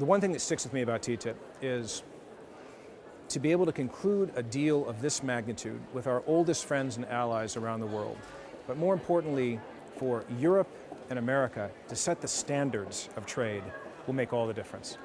the one thing that sticks with me about TTIP is to be able to conclude a deal of this magnitude with our oldest friends and allies around the world, but more importantly, for Europe and America to set the standards of trade will make all the difference.